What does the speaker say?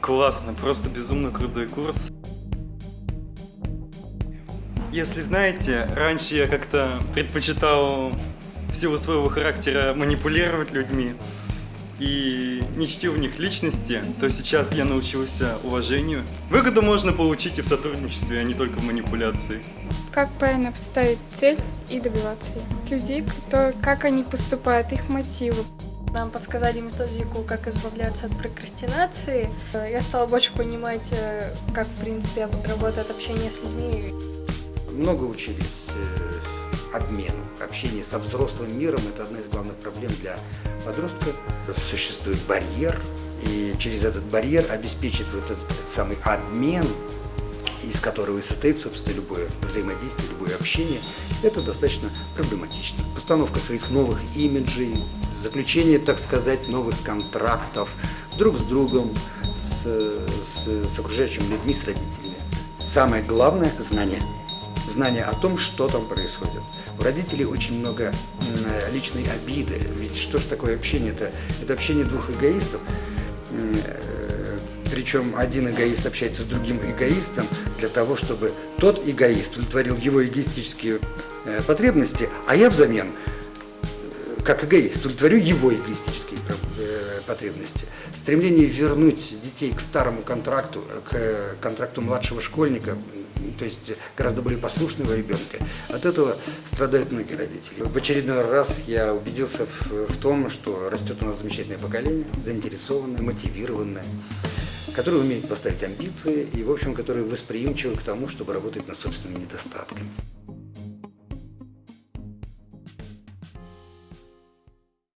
Классно, просто безумно крутой курс. Если знаете, раньше я как-то предпочитал в силу своего характера манипулировать людьми и не чтил в них личности, то сейчас я научился уважению. Выгоду можно получить и в сотрудничестве, а не только в манипуляции. Как правильно поставить цель и добиваться ее. Людей, кто, как они поступают, их мотивы. Нам подсказали методику, как избавляться от прокрастинации. Я стала больше понимать, э, как, в принципе, работает общение с людьми. Много учились э, обмену. Общение со взрослым миром – это одна из главных проблем для подростка. Существует барьер, и через этот барьер обеспечить вот этот, этот самый обмен – из которого и состоит, собственно, любое взаимодействие, любое общение, это достаточно проблематично. Постановка своих новых имиджей, заключение, так сказать, новых контрактов друг с другом, с, с, с окружающими людьми, с родителями. Самое главное – знание. Знание о том, что там происходит. У родителей очень много личной обиды. Ведь что же такое общение? Это, это общение двух эгоистов причем один эгоист общается с другим эгоистом для того, чтобы тот эгоист удовлетворил его эгоистические э, потребности, а я взамен, э, как эгоист, удовлетворю его эгоистические э, потребности. Стремление вернуть детей к старому контракту, к контракту младшего школьника, то есть гораздо более послушного ребенка. От этого страдают многие родители. В очередной раз я убедился в, в том, что растет у нас замечательное поколение, заинтересованное, мотивированное которые умеют поставить амбиции и, в общем, которые восприимчивы к тому, чтобы работать над собственными недостатками.